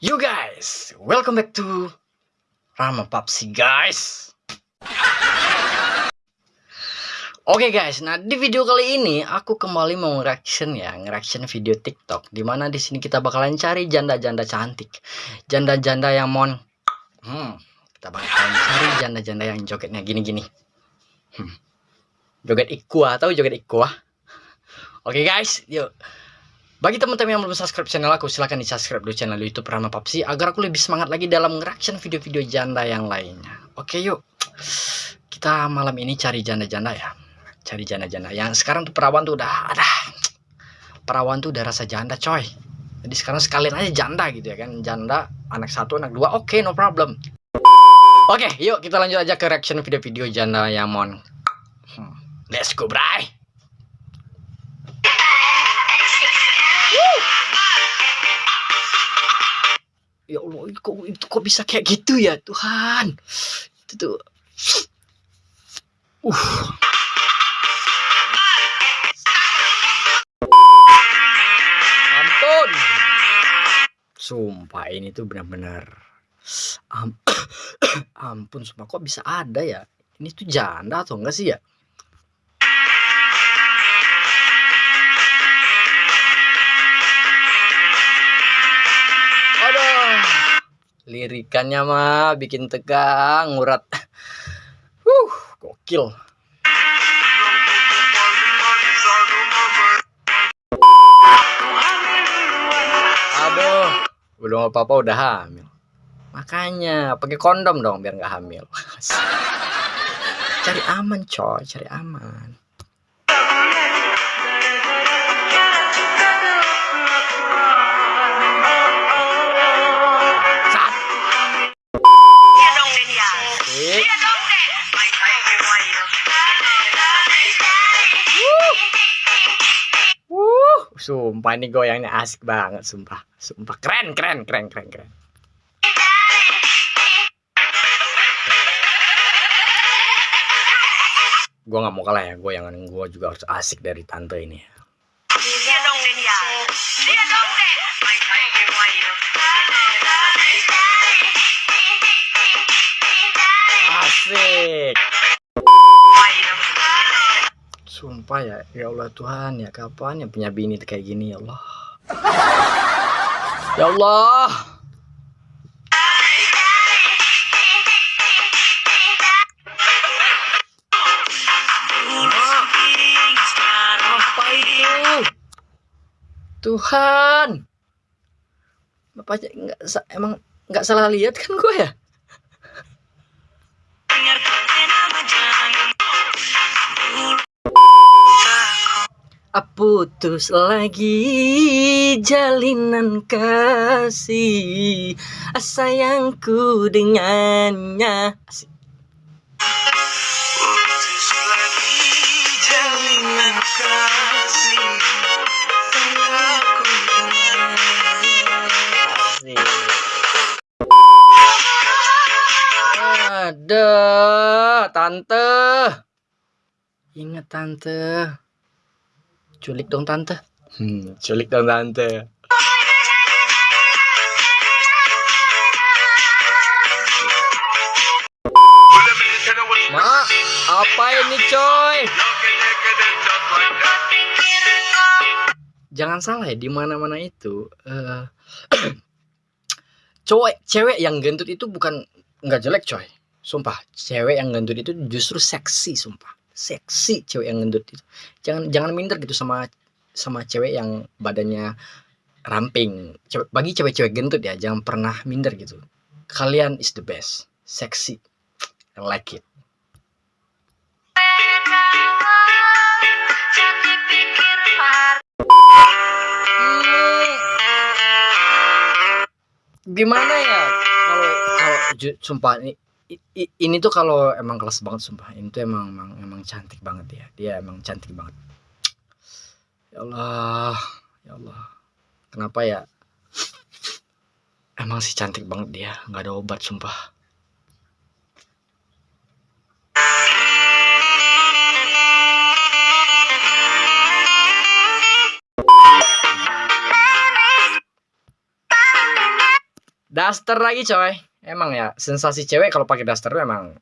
You guys, welcome back to Rama Papsi guys. Oke okay guys, nah di video kali ini aku kembali mau reaction ya, reaction video TikTok. Di mana di sini kita bakalan cari janda-janda cantik, janda-janda yang mon, hmm, kita bakalan cari janda-janda yang jogetnya gini-gini. Hmm. Joget ikua, tahu joget ikua? Oke okay guys, yuk bagi teman-teman yang belum subscribe channel aku, silahkan di subscribe dulu channel YouTube Rama Papsi agar aku lebih semangat lagi dalam reaction video-video janda yang lainnya. Oke yuk, kita malam ini cari janda-janda ya, cari janda-janda. Yang sekarang tuh perawan tuh udah ada, perawan tuh udah rasa janda coy. Jadi sekarang sekalian aja janda gitu ya kan, janda anak satu, anak dua, oke okay, no problem. Oke, yuk kita lanjut aja ke reaction video-video janda yang mon. Hmm, let's go, bray. Ya Allah kok itu kok bisa kayak gitu ya Tuhan? Itu tuh. Uh. Ampun. Sumpah ini tuh benar-benar. Am ampun sumpah kok bisa ada ya? Ini tuh janda atau enggak sih ya lirikannya mah bikin tegang ngurat. Uh gokil. Aduh belum apa-apa udah hamil. Makanya pakai kondom dong biar nggak hamil. Cari aman coy cari aman Sumpah ini goyangnya asik banget, sumpah. Sumpah keren, keren, keren, keren, keren. Gue nggak mau kalah ya, goyangan gue juga harus asik dari tante ini. Asik. Sumpah ya, ya Allah Tuhan ya kapan ya punya bini kayak gini ya Allah. Ya Allah. Apa? Tuhan. Bapak nggak emang nggak salah lihat kan gue ya? Putus lagi jalinan kasih. Sayangku dengannya. Asik. putus lagi jalinan kasih. Sayangku dengannya. Ada tante. Ingat tante Culik dong tante. Hmm, culik dong tante. Ma, apa ini coy? Jangan salah ya, di mana-mana itu uh, cowok cewek yang gendut itu bukan nggak jelek coy. Sumpah, cewek yang gendut itu justru seksi, sumpah seksi cewek yang gendut itu. Jangan jangan minder gitu sama sama cewek yang badannya ramping. Cewek, bagi cewek-cewek gendut ya jangan pernah minder gitu. Kalian is the best. Seksi. I like it. Gimana ya? Kalau kalau sumpah ini tuh kalau emang kelas banget sumpah. Ini tuh emang emang emang cantik banget ya. Dia emang cantik banget. Ya Allah ya Allah. Kenapa ya? Emang sih cantik banget dia. Nggak ada obat sumpah. Daster lagi coy emang ya sensasi cewek kalau pakai daster tuh emang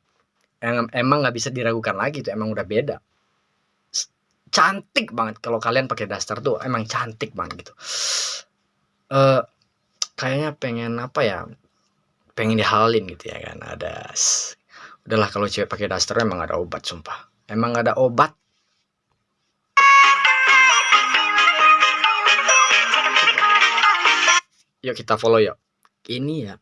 em- emang nggak bisa diragukan lagi tuh emang udah beda. Cantik banget kalau kalian pakai daster tuh emang cantik banget gitu. Eh kayaknya pengen apa ya pengen dihalalin gitu ya kan ada udahlah kalau cewek pakai daster emang ada obat sumpah. Emang ada obat. Yuk kita follow yuk. Ini ya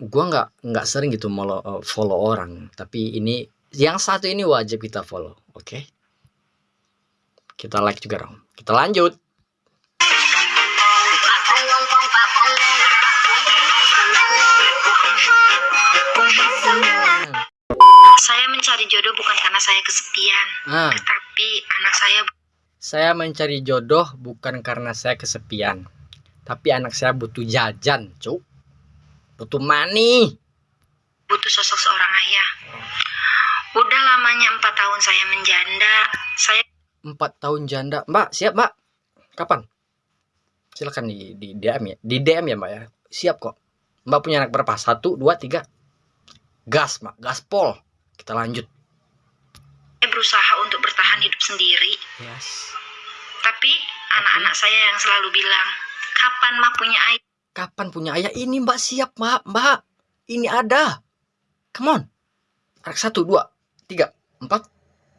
gua nggak nggak sering gitu follow follow orang. Tapi ini yang satu ini wajib kita follow oke? Kita like juga dong. Kita lanjut. Saya mencari jodoh bukan karena saya kesepian, nah tapi anak saya saya mencari jodoh bukan karena saya kesepian tapi anak saya butuh jajan cuk butuh money butuh sosok seorang ayah. Udah lamanya empat tahun saya menjanda, saya empat tahun janda. Mbak siap mbak? Kapan? Silakan di di DM ya. Di DM ya mbak ya. Siap kok. Mbak punya anak berapa? Satu dua tiga. Gas mbak. Gaspol. Kita lanjut. Berusaha untuk bertahan hidup sendiri. yes. Tapi anak-anak saya yang selalu bilang, kapan mah punya ayah? Kapan punya ayah? Ini mbak siap mbak. Mbak ini ada. Come on. Anak satu dua tiga empat.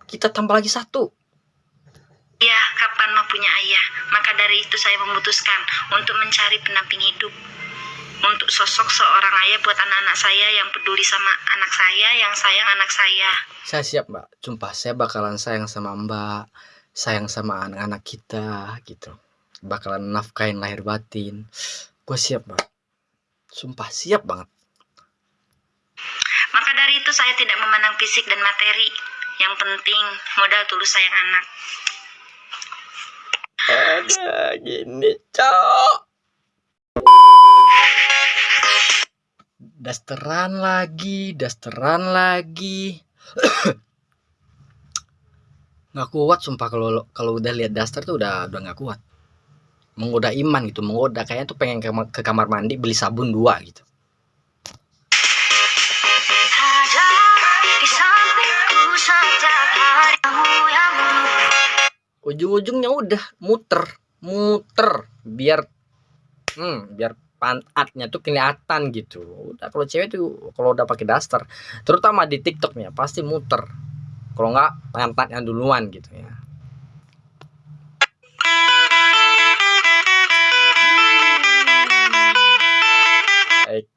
Kita tambah lagi satu. Ya, kapan mah punya ayah? Maka dari itu saya memutuskan untuk mencari pendamping hidup. Untuk sosok seorang ayah buat anak-anak saya yang peduli sama anak saya, yang sayang anak saya. saya siap mbak. Sumpah saya bakalan sayang sama mbak sayang sama anak-anak kita gitu. Bakalan nafkain lahir batin gue siap mbak sumpah siap banget. Maka dari itu saya tidak memandang fisik dan materi. Yang penting modal tulus sayang anak. ada gini cok. Dasteran lagi dasteran lagi. Nggak kuat sumpah. Kalau kalau udah lihat daster tuh udah udah nggak kuat menggoda iman gitu menggoda. Kayaknya tuh pengen ke, ke kamar mandi beli sabun dua gitu. Ujung-ujungnya udah muter muter biar hmm, biar pantatnya tuh kelihatan gitu. Udah kalau cewek tuh kalau udah pakai daster terutama di TikTok nih ya, pasti muter. Kalau nggak pantatnya duluan gitu ya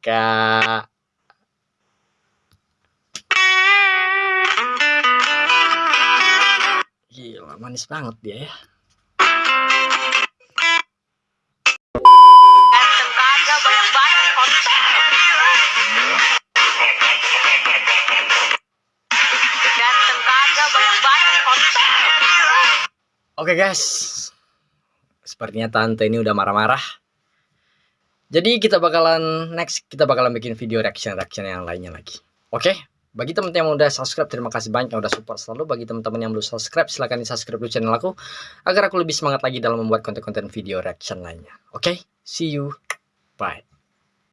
Eka Gila manis banget dia ya. Oke guys, sepertinya tante ini udah marah-marah. Jadi kita bakalan next kita bakalan bikin video reaction reaction yang lainnya lagi. Oke, bagi teman-teman yang udah subscribe terima kasih banyak yang udah support selalu. Bagi teman-teman yang belum subscribe silahkan di subscribe dulu channel aku agar aku lebih semangat lagi dalam membuat konten-konten video reaction lainnya. Oke, see you, bye.